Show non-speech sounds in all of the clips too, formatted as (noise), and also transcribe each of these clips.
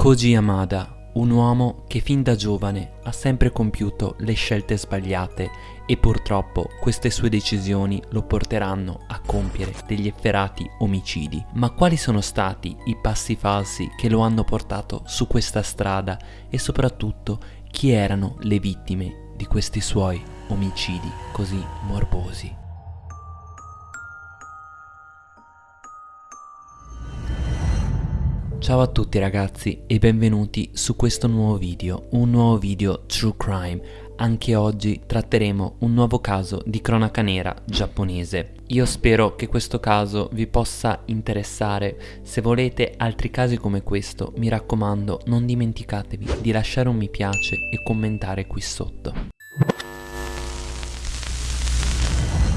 Koji Yamada, un uomo che fin da giovane ha sempre compiuto le scelte sbagliate e purtroppo queste sue decisioni lo porteranno a compiere degli efferati omicidi. Ma quali sono stati i passi falsi che lo hanno portato su questa strada e soprattutto chi erano le vittime di questi suoi omicidi così morbosi? Ciao a tutti ragazzi e benvenuti su questo nuovo video, un nuovo video True Crime. Anche oggi tratteremo un nuovo caso di cronaca nera giapponese. Io spero che questo caso vi possa interessare. Se volete altri casi come questo, mi raccomando, non dimenticatevi di lasciare un mi piace e commentare qui sotto.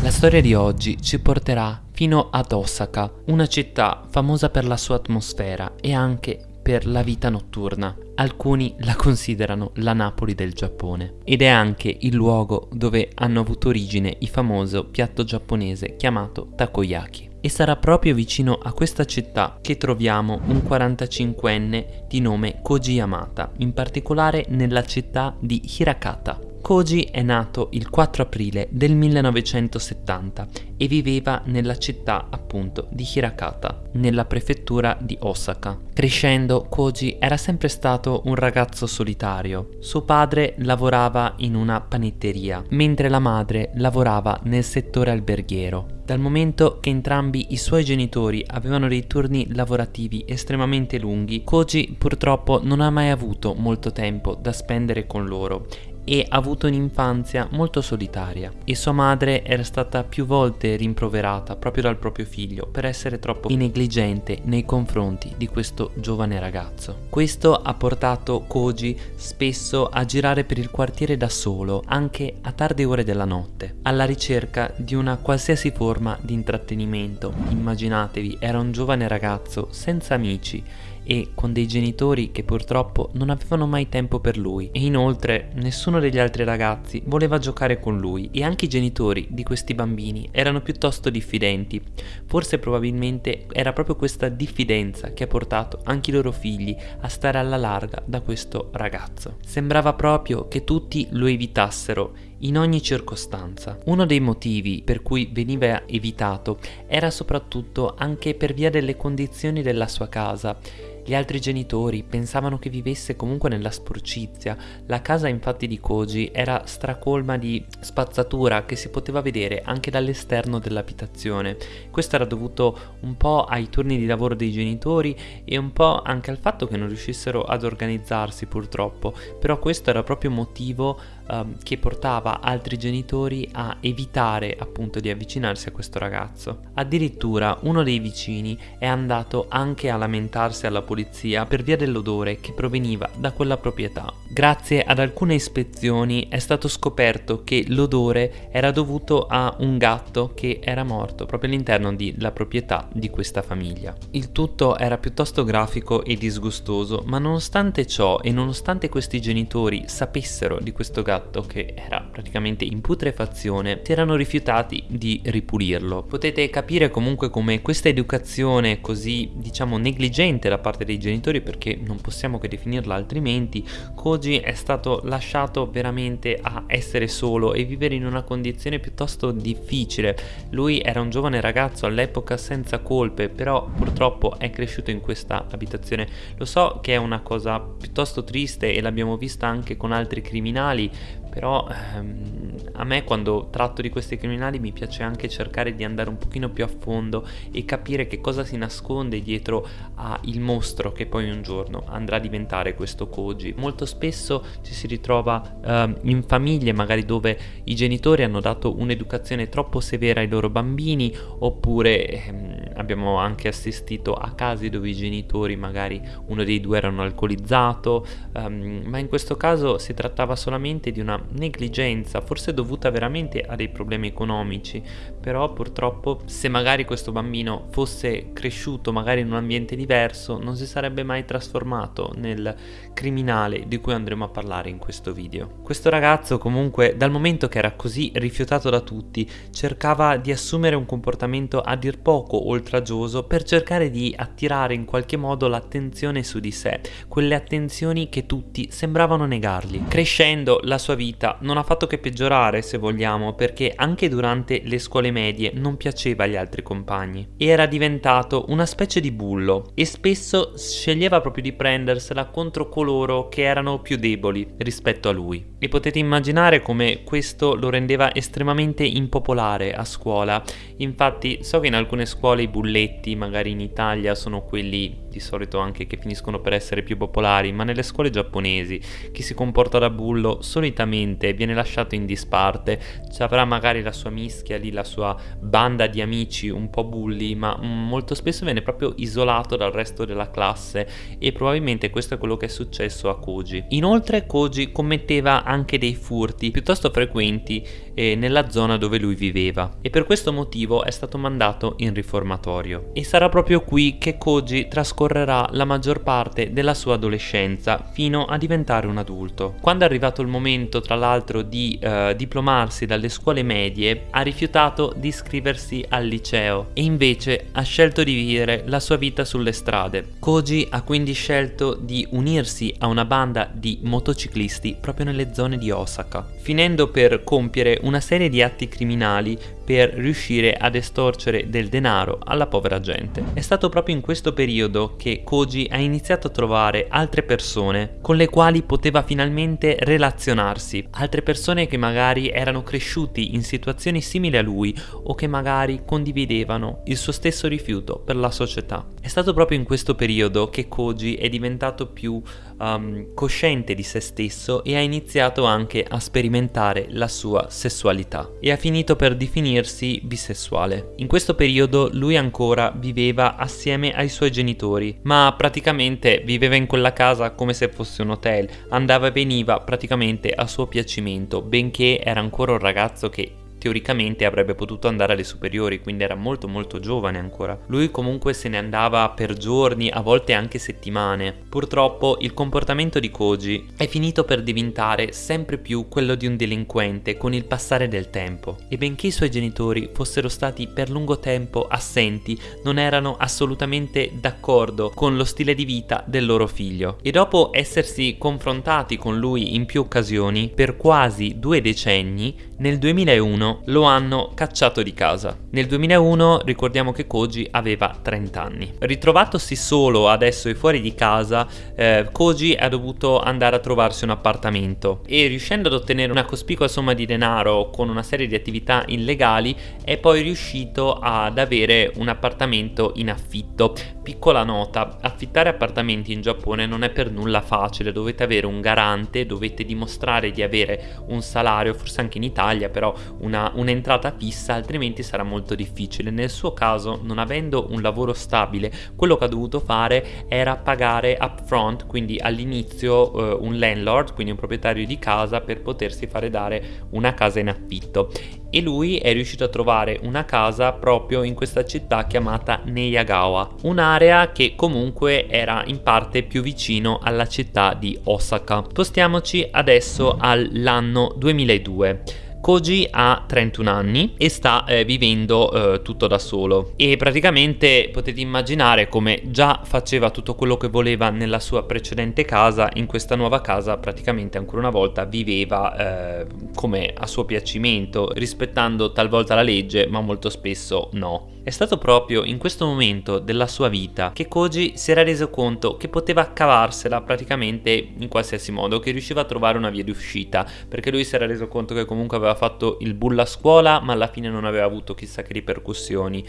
La storia di oggi ci porterà fino ad Osaka, una città famosa per la sua atmosfera e anche per la vita notturna. Alcuni la considerano la Napoli del Giappone ed è anche il luogo dove hanno avuto origine il famoso piatto giapponese chiamato takoyaki. E sarà proprio vicino a questa città che troviamo un 45enne di nome Koji Yamata, in particolare nella città di Hirakata. Koji è nato il 4 aprile del 1970 e viveva nella città appunto di Hirakata, nella prefettura di Osaka. Crescendo, Koji era sempre stato un ragazzo solitario. Suo padre lavorava in una panetteria, mentre la madre lavorava nel settore alberghiero. Dal momento che entrambi i suoi genitori avevano dei turni lavorativi estremamente lunghi, Koji purtroppo non ha mai avuto molto tempo da spendere con loro e ha avuto un'infanzia molto solitaria e sua madre era stata più volte rimproverata proprio dal proprio figlio per essere troppo negligente nei confronti di questo giovane ragazzo. Questo ha portato Koji spesso a girare per il quartiere da solo anche a tarde ore della notte alla ricerca di una qualsiasi forma di intrattenimento. Immaginatevi, era un giovane ragazzo senza amici e con dei genitori che purtroppo non avevano mai tempo per lui e inoltre nessuno degli altri ragazzi voleva giocare con lui e anche i genitori di questi bambini erano piuttosto diffidenti. Forse probabilmente era proprio questa diffidenza che ha portato anche i loro figli a stare alla larga da questo ragazzo. Sembrava proprio che tutti lo evitassero in ogni circostanza. Uno dei motivi per cui veniva evitato era soprattutto anche per via delle condizioni della sua casa gli altri genitori pensavano che vivesse comunque nella sporcizia. La casa infatti di Koji era stracolma di spazzatura che si poteva vedere anche dall'esterno dell'abitazione. Questo era dovuto un po' ai turni di lavoro dei genitori e un po' anche al fatto che non riuscissero ad organizzarsi purtroppo. Però questo era proprio motivo um, che portava altri genitori a evitare appunto di avvicinarsi a questo ragazzo. Addirittura uno dei vicini è andato anche a lamentarsi alla polizia per via dell'odore che proveniva da quella proprietà. Grazie ad alcune ispezioni è stato scoperto che l'odore era dovuto a un gatto che era morto proprio all'interno della proprietà di questa famiglia. Il tutto era piuttosto grafico e disgustoso, ma nonostante ciò e nonostante questi genitori sapessero di questo gatto gatto che era praticamente in putrefazione si erano rifiutati di ripulirlo. Potete capire comunque come questa educazione così diciamo negligente da parte dei genitori perché non possiamo che definirla altrimenti Koji è stato lasciato veramente a essere solo e vivere in una condizione piuttosto difficile. Lui era un giovane ragazzo all'epoca senza colpe però purtroppo è cresciuto in questa abitazione. Lo so che è una cosa piuttosto triste e l'abbiamo vista anche con altri criminali però ehm, a me quando tratto di questi criminali mi piace anche cercare di andare un pochino più a fondo e capire che cosa si nasconde dietro al mostro che poi un giorno andrà a diventare questo Koji. Molto spesso ci si ritrova ehm, in famiglie magari dove i genitori hanno dato un'educazione troppo severa ai loro bambini oppure ehm, abbiamo anche assistito a casi dove i genitori magari uno dei due erano alcolizzato ehm, ma in questo caso si trattava solamente di una negligenza, forse dovuta veramente a dei problemi economici, però purtroppo se magari questo bambino fosse cresciuto magari in un ambiente diverso non si sarebbe mai trasformato nel criminale di cui andremo a parlare in questo video. Questo ragazzo comunque dal momento che era così rifiutato da tutti cercava di assumere un comportamento a dir poco oltraggioso per cercare di attirare in qualche modo l'attenzione su di sé, quelle attenzioni che tutti sembravano negargli. Crescendo la sua vita non ha fatto che peggiorare se vogliamo perché anche durante le scuole medie non piaceva agli altri compagni. Era diventato una specie di bullo e spesso sceglieva proprio di prendersela contro coloro che erano più deboli rispetto a lui. E potete immaginare come questo lo rendeva estremamente impopolare a scuola. Infatti so che in alcune scuole i bulletti, magari in Italia, sono quelli di solito anche che finiscono per essere più popolari, ma nelle scuole giapponesi chi si comporta da bullo solitamente viene lasciato in disparte, ci avrà magari la sua mischia lì, la sua banda di amici un po' bulli, ma molto spesso viene proprio isolato dal resto della classe e probabilmente questo è quello che è successo a Koji. Inoltre Koji commetteva anche dei furti piuttosto frequenti eh, nella zona dove lui viveva e per questo motivo è stato mandato in riformatorio. E sarà proprio qui che Koji trascorrerà la maggior parte della sua adolescenza fino a diventare un adulto. Quando è arrivato il momento tra l'altro di eh, diplomarsi dalle scuole medie ha rifiutato di iscriversi al liceo e invece ha scelto di vivere la sua vita sulle strade. Koji ha quindi scelto di unirsi a una banda di motociclisti proprio nelle zone di Osaka, finendo per compiere una serie di atti criminali per riuscire ad estorcere del denaro alla povera gente. È stato proprio in questo periodo che Koji ha iniziato a trovare altre persone con le quali poteva finalmente relazionarsi, altre persone che magari erano cresciuti in situazioni simili a lui o che magari condividevano il suo stesso rifiuto per la società. È stato proprio in questo periodo che Koji è diventato più um, cosciente di se stesso e ha iniziato anche a sperimentare la sua sessualità e ha finito per definirsi bisessuale. In questo periodo lui ancora viveva assieme ai suoi genitori, ma praticamente viveva in quella casa come se fosse un hotel, andava e veniva praticamente a suo piacimento, benché era ancora un ragazzo che teoricamente avrebbe potuto andare alle superiori, quindi era molto molto giovane ancora. Lui comunque se ne andava per giorni, a volte anche settimane. Purtroppo il comportamento di Koji è finito per diventare sempre più quello di un delinquente con il passare del tempo. E benché i suoi genitori fossero stati per lungo tempo assenti, non erano assolutamente d'accordo con lo stile di vita del loro figlio. E dopo essersi confrontati con lui in più occasioni, per quasi due decenni, nel 2001 lo hanno cacciato di casa. Nel 2001 ricordiamo che Koji aveva 30 anni. Ritrovatosi solo adesso e fuori di casa, eh, Koji ha dovuto andare a trovarsi un appartamento e riuscendo ad ottenere una cospicua somma di denaro con una serie di attività illegali è poi riuscito ad avere un appartamento in affitto. Piccola nota, affittare appartamenti in Giappone non è per nulla facile, dovete avere un garante, dovete dimostrare di avere un salario, forse anche in Italia, però una un'entrata fissa altrimenti sarà molto difficile. Nel suo caso non avendo un lavoro stabile quello che ha dovuto fare era pagare upfront quindi all'inizio eh, un landlord quindi un proprietario di casa per potersi fare dare una casa in affitto e lui è riuscito a trovare una casa proprio in questa città chiamata Neyagawa, un'area che comunque era in parte più vicino alla città di Osaka. Spostiamoci adesso all'anno 2002. Koji ha 31 anni e sta eh, vivendo eh, tutto da solo e praticamente potete immaginare come già faceva tutto quello che voleva nella sua precedente casa, in questa nuova casa praticamente ancora una volta viveva eh, come a suo piacimento, rispettando talvolta la legge ma molto spesso no. È stato proprio in questo momento della sua vita che Koji si era reso conto che poteva cavarsela praticamente in qualsiasi modo, che riusciva a trovare una via di uscita, perché lui si era reso conto che comunque aveva fatto il bullo a scuola, ma alla fine non aveva avuto chissà che ripercussioni.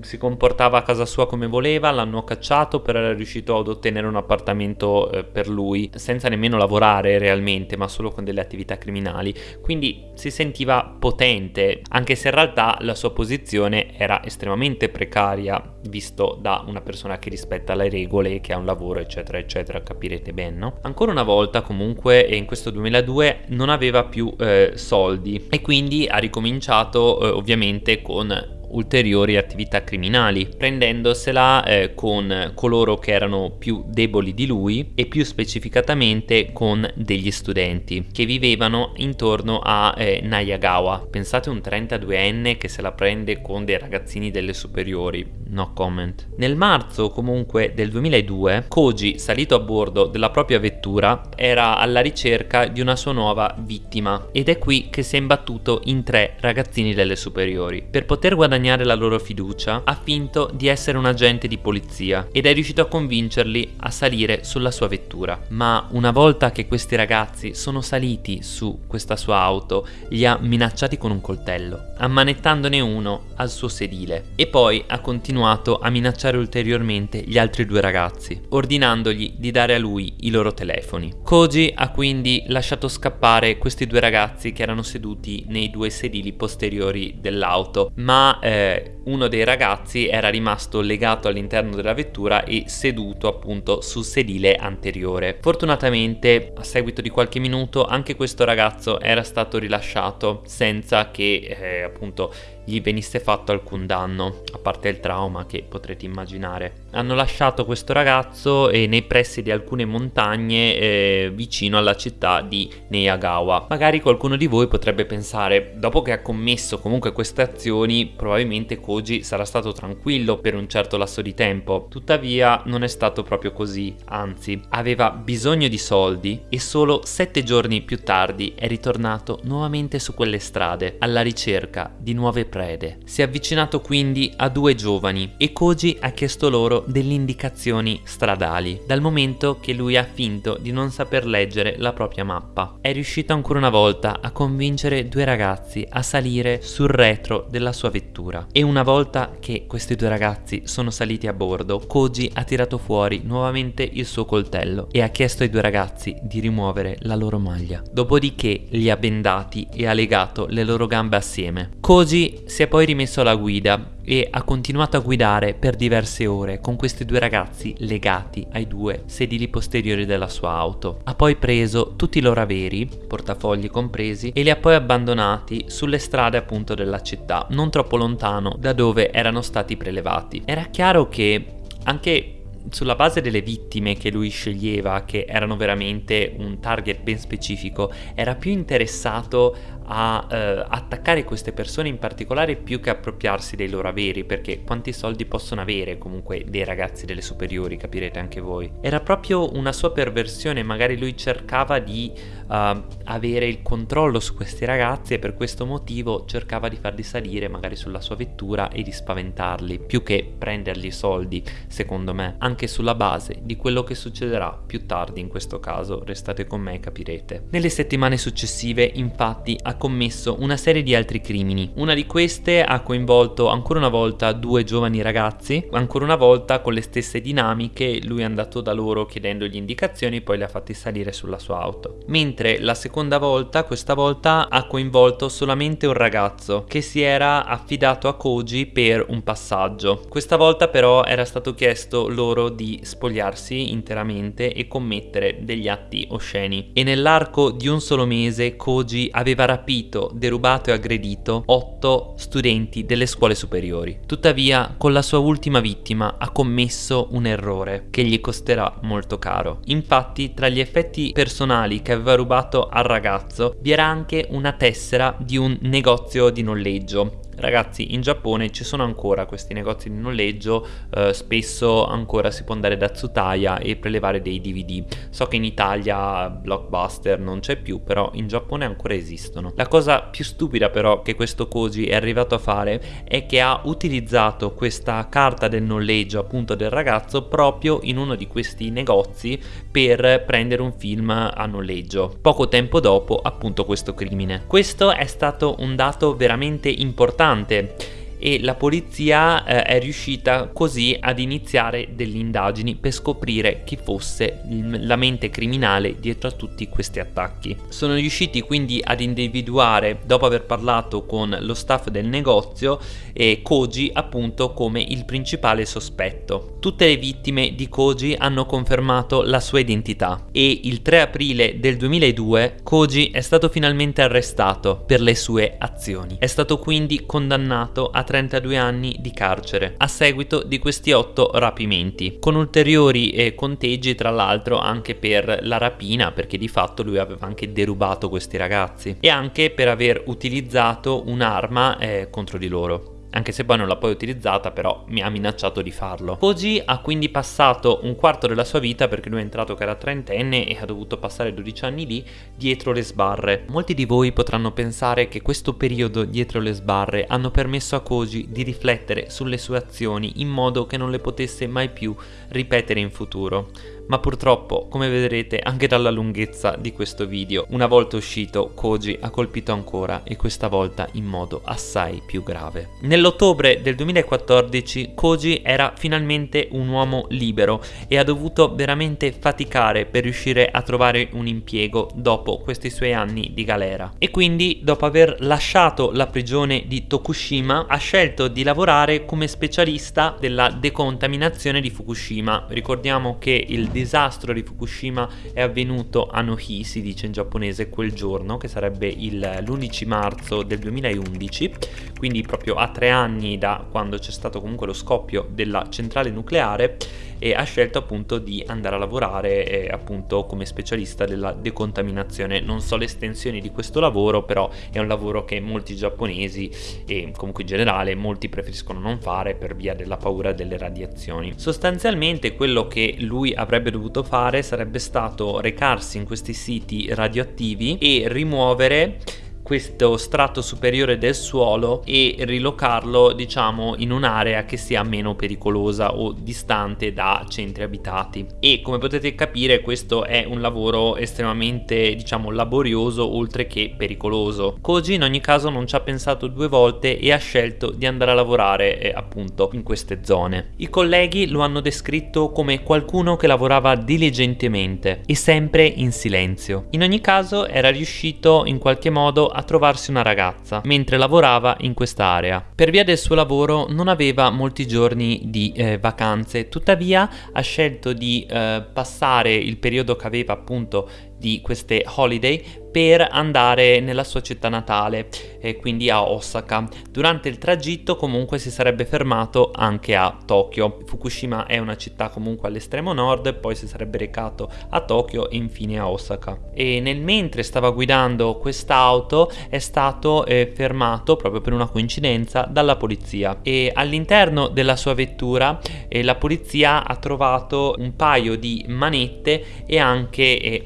Si comportava a casa sua come voleva, l'hanno cacciato, però era riuscito ad ottenere un appartamento eh, per lui, senza nemmeno lavorare realmente, ma solo con delle attività criminali. Quindi si sentiva potente, anche se in realtà la sua posizione era estremamente precaria visto da una persona che rispetta le regole, che ha un lavoro eccetera eccetera, capirete bene no? Ancora una volta comunque in questo 2002 non aveva più eh, soldi e quindi ha ricominciato eh, ovviamente con ulteriori attività criminali, prendendosela eh, con coloro che erano più deboli di lui e più specificatamente con degli studenti che vivevano intorno a eh, Nayagawa. Pensate un 32enne che se la prende con dei ragazzini delle superiori, no comment. Nel marzo comunque del 2002 Koji, salito a bordo della propria vettura, era alla ricerca di una sua nuova vittima ed è qui che si è imbattuto in tre ragazzini delle superiori. Per poter guadagnare la loro fiducia ha finto di essere un agente di polizia ed è riuscito a convincerli a salire sulla sua vettura. Ma una volta che questi ragazzi sono saliti su questa sua auto, li ha minacciati con un coltello, ammanettandone uno al suo sedile e poi ha continuato a minacciare ulteriormente gli altri due ragazzi, ordinandogli di dare a lui i loro telefoni. Koji ha quindi lasciato scappare questi due ragazzi che erano seduti nei due sedili posteriori dell'auto, ma eh, uno dei ragazzi era rimasto legato all'interno della vettura e seduto appunto sul sedile anteriore. Fortunatamente, a seguito di qualche minuto, anche questo ragazzo era stato rilasciato senza che eh, appunto gli venisse fatto alcun danno, a parte il trauma che potrete immaginare. Hanno lasciato questo ragazzo eh, nei pressi di alcune montagne eh, vicino alla città di Neyagawa. Magari qualcuno di voi potrebbe pensare, dopo che ha commesso comunque queste azioni, probabilmente Koji sarà stato tranquillo per un certo lasso di tempo. Tuttavia non è stato proprio così, anzi, aveva bisogno di soldi e solo sette giorni più tardi è ritornato nuovamente su quelle strade alla ricerca di nuove prede. Si è avvicinato quindi a due giovani e Koji ha chiesto loro delle indicazioni stradali, dal momento che lui ha finto di non saper leggere la propria mappa. È riuscito ancora una volta a convincere due ragazzi a salire sul retro della sua vettura e una volta che questi due ragazzi sono saliti a bordo, Koji ha tirato fuori nuovamente il suo coltello e ha chiesto ai due ragazzi di rimuovere la loro maglia. Dopodiché li ha bendati e ha legato le loro gambe assieme. Koji si è poi rimesso alla guida e ha continuato a guidare per diverse ore con questi due ragazzi legati ai due sedili posteriori della sua auto. Ha poi preso tutti i loro averi, portafogli compresi, e li ha poi abbandonati sulle strade appunto della città, non troppo lontano da dove erano stati prelevati. Era chiaro che anche sulla base delle vittime che lui sceglieva, che erano veramente un target ben specifico, era più interessato a eh, attaccare queste persone in particolare più che appropriarsi dei loro averi, perché quanti soldi possono avere comunque dei ragazzi delle superiori, capirete anche voi. Era proprio una sua perversione, magari lui cercava di uh, avere il controllo su questi ragazzi e per questo motivo cercava di farli salire magari sulla sua vettura e di spaventarli, più che prendergli soldi, secondo me, anche sulla base di quello che succederà più tardi in questo caso, restate con me e capirete. Nelle settimane successive, infatti, ha commesso una serie di altri crimini. Una di queste ha coinvolto ancora una volta due giovani ragazzi, ancora una volta con le stesse dinamiche, lui è andato da loro chiedendogli indicazioni poi li ha fatti salire sulla sua auto. Mentre la seconda volta, questa volta ha coinvolto solamente un ragazzo che si era affidato a Koji per un passaggio. Questa volta però era stato chiesto loro di spogliarsi interamente e commettere degli atti osceni. E nell'arco di un solo mese Koji aveva rapito derubato e aggredito 8 studenti delle scuole superiori. Tuttavia, con la sua ultima vittima ha commesso un errore che gli costerà molto caro. Infatti, tra gli effetti personali che aveva rubato al ragazzo vi era anche una tessera di un negozio di noleggio Ragazzi, in Giappone ci sono ancora questi negozi di noleggio, eh, spesso ancora si può andare da Tsutaya e prelevare dei DVD. So che in Italia Blockbuster non c'è più, però in Giappone ancora esistono. La cosa più stupida però che questo Koji è arrivato a fare è che ha utilizzato questa carta del noleggio appunto del ragazzo proprio in uno di questi negozi per prendere un film a noleggio. Poco tempo dopo appunto questo crimine. Questo è stato un dato veramente importante importante e la polizia eh, è riuscita così ad iniziare delle indagini per scoprire chi fosse la mente criminale dietro a tutti questi attacchi. Sono riusciti quindi ad individuare, dopo aver parlato con lo staff del negozio, eh, Koji appunto come il principale sospetto. Tutte le vittime di Koji hanno confermato la sua identità e il 3 aprile del 2002 Koji è stato finalmente arrestato per le sue azioni. È stato quindi condannato a 32 anni di carcere a seguito di questi 8 rapimenti, con ulteriori eh, conteggi tra l'altro anche per la rapina perché di fatto lui aveva anche derubato questi ragazzi e anche per aver utilizzato un'arma eh, contro di loro. Anche se poi non l'ha poi utilizzata, però mi ha minacciato di farlo. Koji ha quindi passato un quarto della sua vita, perché lui è entrato che era trentenne e ha dovuto passare 12 anni lì, dietro le sbarre. Molti di voi potranno pensare che questo periodo dietro le sbarre hanno permesso a Koji di riflettere sulle sue azioni in modo che non le potesse mai più ripetere in futuro ma purtroppo, come vedrete anche dalla lunghezza di questo video, una volta uscito Koji ha colpito ancora e questa volta in modo assai più grave. Nell'ottobre del 2014 Koji era finalmente un uomo libero e ha dovuto veramente faticare per riuscire a trovare un impiego dopo questi suoi anni di galera. E quindi dopo aver lasciato la prigione di Tokushima ha scelto di lavorare come specialista della decontaminazione di Fukushima. Ricordiamo che il disastro di Fukushima è avvenuto a Nohi, si dice in giapponese, quel giorno, che sarebbe l'11 marzo del 2011, quindi proprio a tre anni da quando c'è stato comunque lo scoppio della centrale nucleare e ha scelto appunto di andare a lavorare eh, appunto come specialista della decontaminazione. Non so le estensioni di questo lavoro, però è un lavoro che molti giapponesi e comunque in generale molti preferiscono non fare per via della paura delle radiazioni. Sostanzialmente quello che lui avrebbe dovuto fare sarebbe stato recarsi in questi siti radioattivi e rimuovere questo strato superiore del suolo e rilocarlo diciamo in un'area che sia meno pericolosa o distante da centri abitati. E come potete capire questo è un lavoro estremamente diciamo laborioso oltre che pericoloso. Koji in ogni caso non ci ha pensato due volte e ha scelto di andare a lavorare eh, appunto in queste zone. I colleghi lo hanno descritto come qualcuno che lavorava diligentemente e sempre in silenzio. In ogni caso era riuscito in qualche modo a trovarsi una ragazza mentre lavorava in quest'area. Per via del suo lavoro non aveva molti giorni di eh, vacanze, tuttavia ha scelto di eh, passare il periodo che aveva appunto di queste holiday per andare nella sua città natale, e quindi a Osaka. Durante il tragitto comunque si sarebbe fermato anche a Tokyo. Fukushima è una città comunque all'estremo nord, poi si sarebbe recato a Tokyo e infine a Osaka. E nel mentre stava guidando quest'auto è stato eh, fermato proprio per una coincidenza dalla polizia e all'interno della sua vettura eh, la polizia ha trovato un paio di manette e anche eh,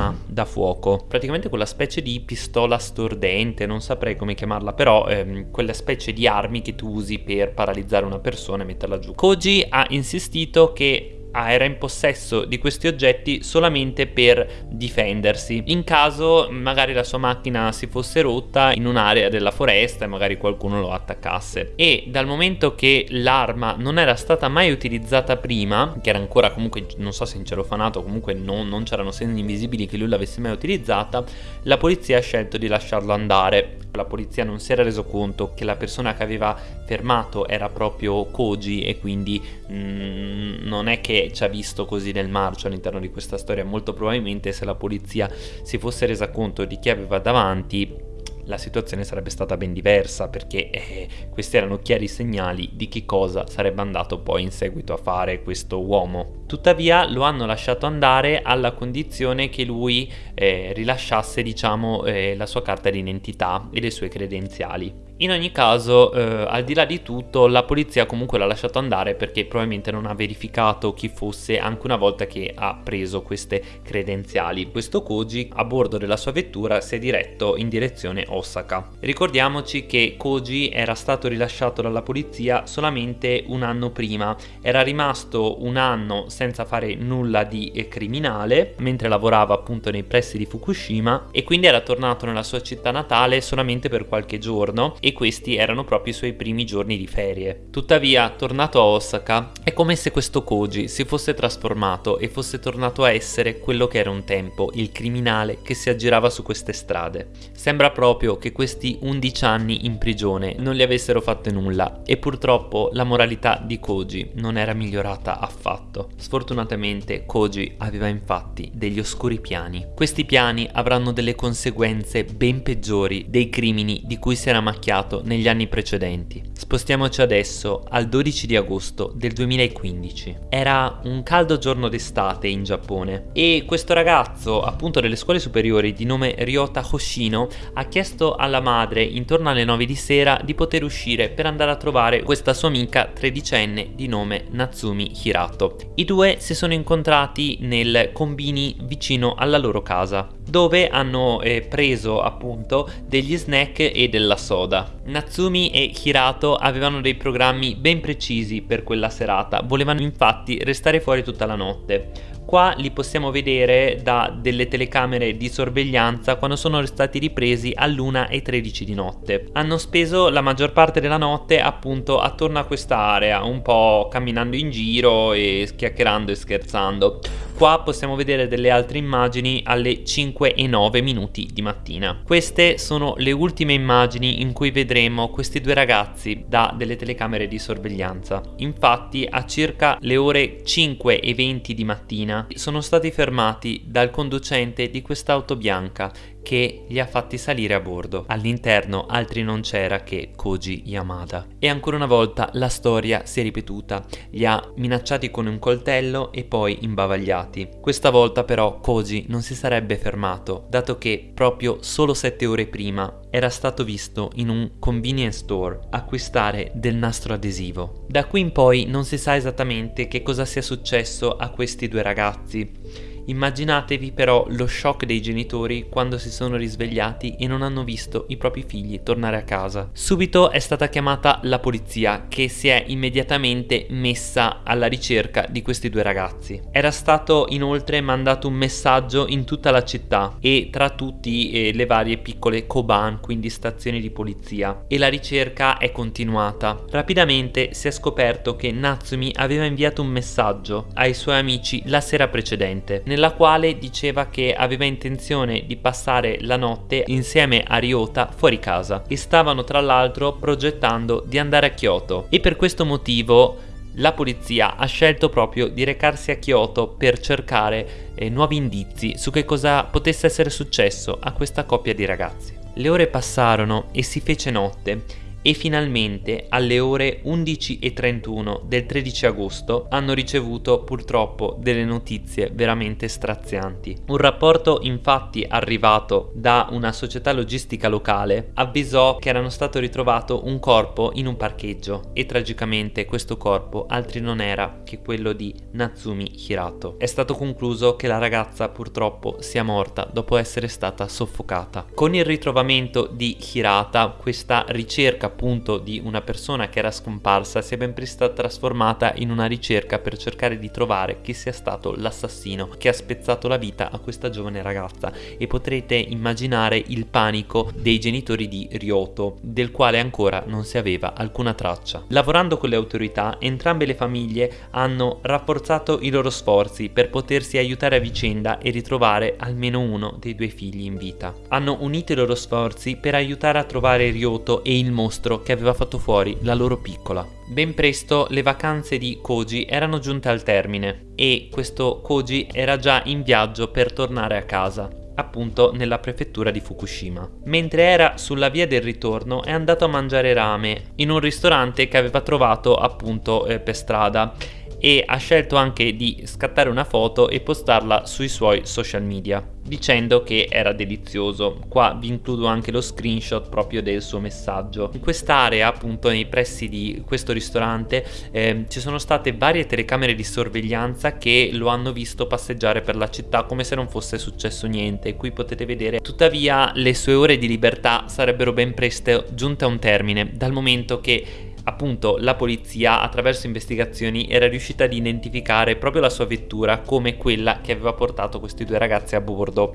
un'arma arma da fuoco, praticamente quella specie di pistola stordente, non saprei come chiamarla, però ehm, quella specie di armi che tu usi per paralizzare una persona e metterla giù. Koji ha insistito che Ah, era in possesso di questi oggetti solamente per difendersi. In caso magari la sua macchina si fosse rotta in un'area della foresta e magari qualcuno lo attaccasse. E dal momento che l'arma non era stata mai utilizzata prima che era ancora comunque non so se in cerofanato comunque non, non c'erano segni invisibili che lui l'avesse mai utilizzata la polizia ha scelto di lasciarlo andare. La polizia non si era reso conto che la persona che aveva fermato era proprio Koji e quindi mm, non è che ci ha visto così nel marcio all'interno di questa storia, molto probabilmente se la polizia si fosse resa conto di chi aveva davanti la situazione sarebbe stata ben diversa perché eh, questi erano chiari segnali di che cosa sarebbe andato poi in seguito a fare questo uomo. Tuttavia lo hanno lasciato andare alla condizione che lui eh, rilasciasse diciamo eh, la sua carta d'identità e le sue credenziali. In ogni caso, eh, al di là di tutto, la polizia comunque l'ha lasciato andare perché probabilmente non ha verificato chi fosse anche una volta che ha preso queste credenziali. Questo Koji a bordo della sua vettura si è diretto in direzione Osaka. Ricordiamoci che Koji era stato rilasciato dalla polizia solamente un anno prima, era rimasto un anno senza fare nulla di criminale mentre lavorava appunto nei pressi di Fukushima e quindi era tornato nella sua città natale solamente per qualche giorno e questi erano proprio i suoi primi giorni di ferie. Tuttavia, tornato a Osaka, è come se questo Koji si fosse trasformato e fosse tornato a essere quello che era un tempo, il criminale che si aggirava su queste strade. Sembra proprio che questi 11 anni in prigione non gli avessero fatto nulla e purtroppo la moralità di Koji non era migliorata affatto. Sfortunatamente Koji aveva infatti degli oscuri piani. Questi piani avranno delle conseguenze ben peggiori dei crimini di cui si era macchiato creato negli anni precedenti. Spostiamoci adesso al 12 di agosto del 2015. Era un caldo giorno d'estate in Giappone e questo ragazzo, appunto delle scuole superiori di nome Ryota Hoshino, ha chiesto alla madre intorno alle 9 di sera di poter uscire per andare a trovare questa sua amica tredicenne di nome Natsumi Hirato. I due si sono incontrati nel combini vicino alla loro casa, dove hanno eh, preso appunto degli snack e della soda. Natsumi e Hirato avevano dei programmi ben precisi per quella serata, volevano infatti restare fuori tutta la notte. Qua li possiamo vedere da delle telecamere di sorveglianza quando sono stati ripresi all'1.13 di notte. Hanno speso la maggior parte della notte appunto attorno a questa area, un po' camminando in giro e chiacchierando e scherzando. Qua possiamo vedere delle altre immagini alle 5 e 9 minuti di mattina. Queste sono le ultime immagini in cui vedremo questi due ragazzi da delle telecamere di sorveglianza. Infatti a circa le ore 5 e 20 di mattina sono stati fermati dal conducente di quest'auto bianca che li ha fatti salire a bordo. All'interno altri non c'era che Koji Yamada. E ancora una volta la storia si è ripetuta. Li ha minacciati con un coltello e poi imbavagliati. Questa volta però Koji non si sarebbe fermato, dato che proprio solo sette ore prima era stato visto in un convenience store acquistare del nastro adesivo. Da qui in poi non si sa esattamente che cosa sia successo a questi due ragazzi Immaginatevi però lo shock dei genitori quando si sono risvegliati e non hanno visto i propri figli tornare a casa. Subito è stata chiamata la polizia che si è immediatamente messa alla ricerca di questi due ragazzi. Era stato inoltre mandato un messaggio in tutta la città e tra tutti eh, le varie piccole koban, quindi stazioni di polizia, e la ricerca è continuata. Rapidamente si è scoperto che Natsumi aveva inviato un messaggio ai suoi amici la sera precedente. Nella nella quale diceva che aveva intenzione di passare la notte insieme a Ryota fuori casa. E stavano tra l'altro progettando di andare a Kyoto. E per questo motivo la polizia ha scelto proprio di recarsi a Kyoto per cercare eh, nuovi indizi su che cosa potesse essere successo a questa coppia di ragazzi. Le ore passarono e si fece notte e finalmente alle ore 11.31 del 13 agosto hanno ricevuto purtroppo delle notizie veramente strazianti. Un rapporto infatti arrivato da una società logistica locale avvisò che era stato ritrovato un corpo in un parcheggio e tragicamente questo corpo altri non era che quello di Natsumi Hirato. È stato concluso che la ragazza purtroppo sia morta dopo essere stata soffocata. Con il ritrovamento di Hirata questa ricerca appunto di una persona che era scomparsa sia ben presto trasformata in una ricerca per cercare di trovare chi sia stato l'assassino che ha spezzato la vita a questa giovane ragazza e potrete immaginare il panico dei genitori di Ryoto del quale ancora non si aveva alcuna traccia. Lavorando con le autorità entrambe le famiglie hanno rafforzato i loro sforzi per potersi aiutare a vicenda e ritrovare almeno uno dei due figli in vita. Hanno unito i loro sforzi per aiutare a trovare Ryoto e il mostro mostro che aveva fatto fuori la loro piccola. Ben presto le vacanze di Koji erano giunte al termine e questo Koji era già in viaggio per tornare a casa appunto nella prefettura di Fukushima. Mentre era sulla via del ritorno è andato a mangiare rame in un ristorante che aveva trovato appunto eh, per strada e ha scelto anche di scattare una foto e postarla sui suoi social media dicendo che era delizioso. Qua vi includo anche lo screenshot proprio del suo messaggio. In quest'area, appunto nei pressi di questo ristorante, eh, ci sono state varie telecamere di sorveglianza che lo hanno visto passeggiare per la città come se non fosse successo niente. Qui potete vedere, tuttavia le sue ore di libertà sarebbero ben presto giunte a un termine, dal momento che appunto la polizia attraverso investigazioni era riuscita ad identificare proprio la sua vettura come quella che aveva portato questi due ragazzi a bordo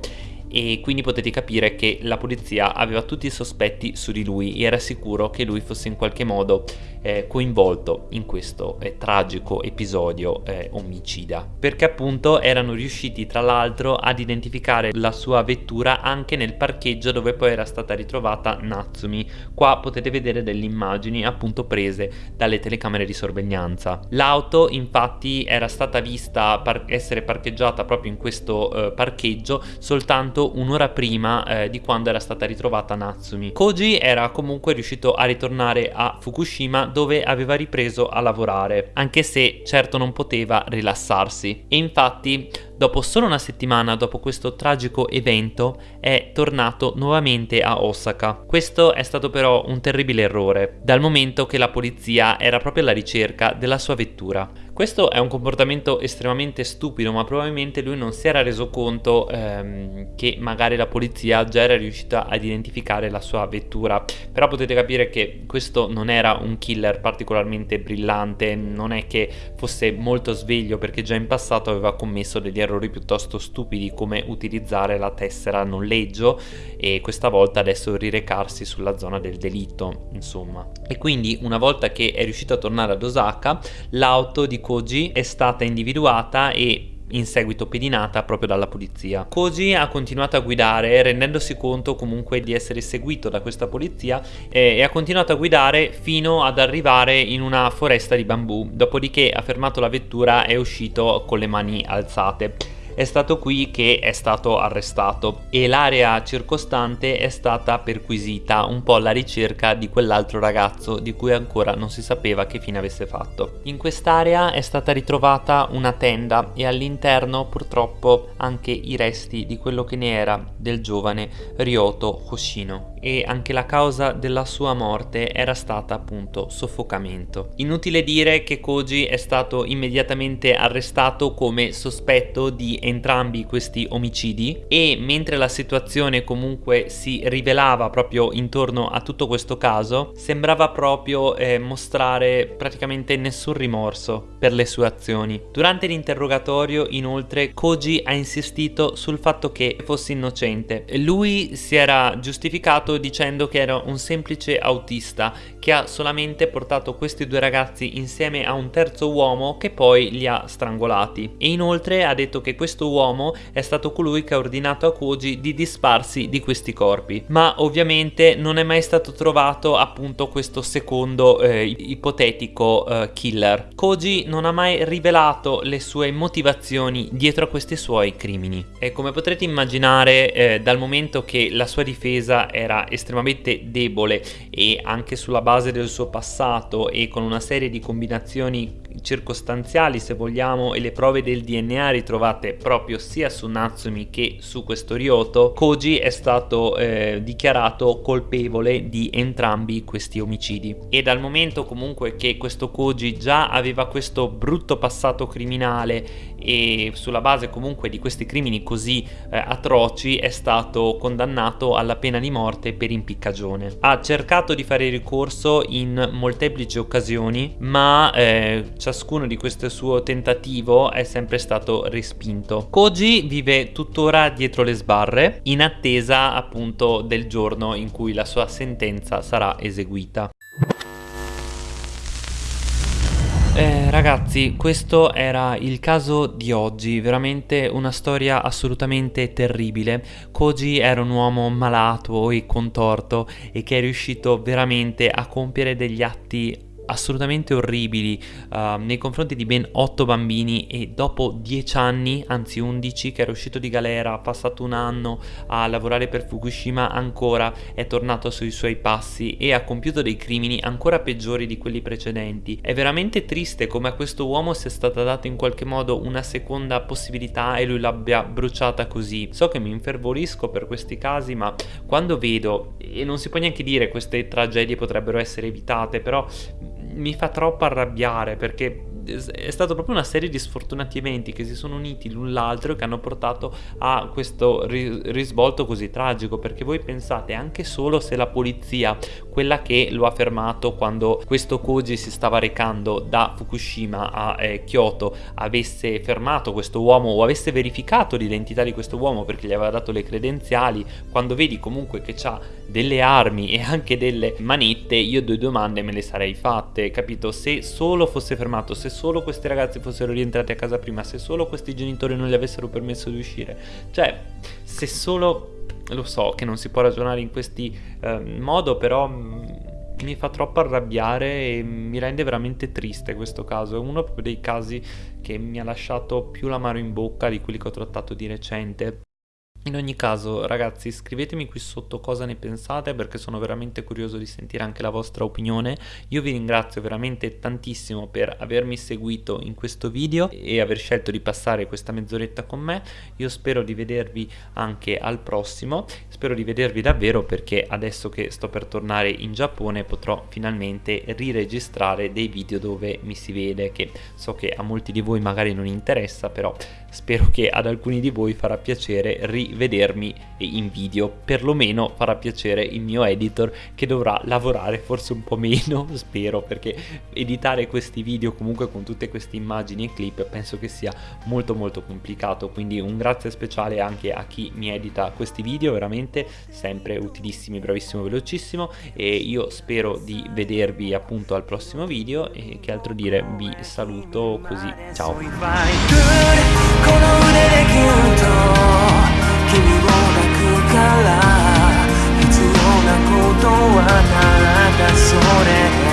e quindi potete capire che la polizia aveva tutti i sospetti su di lui e era sicuro che lui fosse in qualche modo eh, coinvolto in questo eh, tragico episodio eh, omicida. Perché appunto erano riusciti tra l'altro ad identificare la sua vettura anche nel parcheggio dove poi era stata ritrovata Natsumi. Qua potete vedere delle immagini appunto prese dalle telecamere di sorveglianza. L'auto infatti era stata vista par essere parcheggiata proprio in questo eh, parcheggio soltanto un'ora prima eh, di quando era stata ritrovata Natsumi. Koji era comunque riuscito a ritornare a Fukushima dove aveva ripreso a lavorare, anche se certo non poteva rilassarsi. E infatti Dopo solo una settimana dopo questo tragico evento è tornato nuovamente a Osaka. Questo è stato però un terribile errore, dal momento che la polizia era proprio alla ricerca della sua vettura. Questo è un comportamento estremamente stupido, ma probabilmente lui non si era reso conto ehm, che magari la polizia già era riuscita ad identificare la sua vettura. Però potete capire che questo non era un killer particolarmente brillante, non è che fosse molto sveglio perché già in passato aveva commesso degli errori piuttosto stupidi come utilizzare la tessera noleggio e questa volta adesso rirecarsi sulla zona del delitto, insomma. E quindi una volta che è riuscito a tornare ad Osaka, l'auto di Koji è stata individuata e in seguito pedinata proprio dalla polizia. Koji ha continuato a guidare rendendosi conto comunque di essere seguito da questa polizia e, e, ha continuato a guidare fino ad arrivare in una foresta di bambù, dopodiché ha fermato la vettura e è uscito con le mani alzate è stato qui che è stato arrestato e l'area circostante è stata perquisita un po' alla ricerca di quell'altro ragazzo di cui ancora non si sapeva che fine avesse fatto. In quest'area è stata ritrovata una tenda e all'interno purtroppo anche i resti di quello che ne era del giovane Ryoto Hoshino e anche la causa della sua morte era stata appunto soffocamento. Inutile dire che Koji è stato immediatamente arrestato come sospetto di entrambi questi omicidi e mentre la situazione comunque si rivelava proprio intorno a tutto questo caso sembrava proprio eh, mostrare praticamente nessun rimorso per le sue azioni. Durante l'interrogatorio inoltre Koji ha insistito sul fatto che fosse innocente. Lui si era giustificato dicendo che era un semplice autista che ha solamente portato questi due ragazzi insieme a un terzo uomo che poi li ha strangolati e inoltre ha detto che questo uomo è stato colui che ha ordinato a Koji di disparsi di questi corpi ma ovviamente non è mai stato trovato appunto questo secondo eh, ipotetico eh, killer Koji non ha mai rivelato le sue motivazioni dietro a questi suoi crimini. E come potrete immaginare eh, dal momento che la sua difesa era estremamente debole e anche sulla base del suo passato e con una serie di combinazioni circostanziali se vogliamo e le prove del DNA ritrovate proprio sia su Natsumi che su questo Ryoto Koji è stato eh, dichiarato colpevole di entrambi questi omicidi. E dal momento comunque che questo Koji già aveva questo brutto passato criminale e sulla base comunque di questi crimini così eh, atroci è stato condannato alla pena di morte per impiccagione. Ha cercato di fare ricorso in molteplici occasioni ma eh, ciascuno di questo suo tentativo è sempre stato respinto. Koji vive tuttora dietro le sbarre in attesa appunto del giorno in cui la sua sentenza sarà eseguita. Eh, ragazzi, questo era il caso di oggi, veramente una storia assolutamente terribile. Koji era un uomo malato e contorto e che è riuscito veramente a compiere degli atti assolutamente orribili uh, nei confronti di ben 8 bambini e dopo 10 anni, anzi 11, che era uscito di galera, ha passato un anno a lavorare per Fukushima, ancora è tornato sui suoi passi e ha compiuto dei crimini ancora peggiori di quelli precedenti. È veramente triste come a questo uomo sia stata data in qualche modo una seconda possibilità e lui l'abbia bruciata così. So che mi infervorisco per questi casi, ma quando vedo, e non si può neanche dire queste tragedie potrebbero essere evitate, però mi fa troppo arrabbiare perché è stata proprio una serie di sfortunati eventi che si sono uniti l'un l'altro e che hanno portato a questo risvolto così tragico perché voi pensate anche solo se la polizia quella che lo ha fermato quando questo Koji si stava recando da Fukushima a eh, Kyoto avesse fermato questo uomo o avesse verificato l'identità di questo uomo perché gli aveva dato le credenziali quando vedi comunque che ha delle armi e anche delle manette io due domande me le sarei fatte capito? Se solo fosse fermato se solo questi ragazzi fossero rientrati a casa prima, se solo questi genitori non gli avessero permesso di uscire, cioè se solo, lo so che non si può ragionare in questi eh, modo, però mm, mi fa troppo arrabbiare e mi rende veramente triste questo caso, è uno dei casi che mi ha lasciato più l'amaro in bocca di quelli che ho trattato di recente. In ogni caso ragazzi scrivetemi qui sotto cosa ne pensate perché sono veramente curioso di sentire anche la vostra opinione. Io vi ringrazio veramente tantissimo per avermi seguito in questo video e aver scelto di passare questa mezz'oretta con me. Io spero di vedervi anche al prossimo, spero di vedervi davvero perché adesso che sto per tornare in Giappone potrò finalmente riregistrare dei video dove mi si vede che so che a molti di voi magari non interessa però spero che ad alcuni di voi farà piacere rivedermi in video. Perlomeno farà piacere il mio editor che dovrà lavorare forse un po' meno (laughs) spero perché editare questi video comunque con tutte queste immagini e clip penso che sia molto molto complicato. Quindi un grazie speciale anche a chi mi edita questi video veramente sempre utilissimi bravissimo velocissimo. E io spero di vedervi appunto al prossimo video e che altro dire vi saluto così ciao 必要なことはただそれ。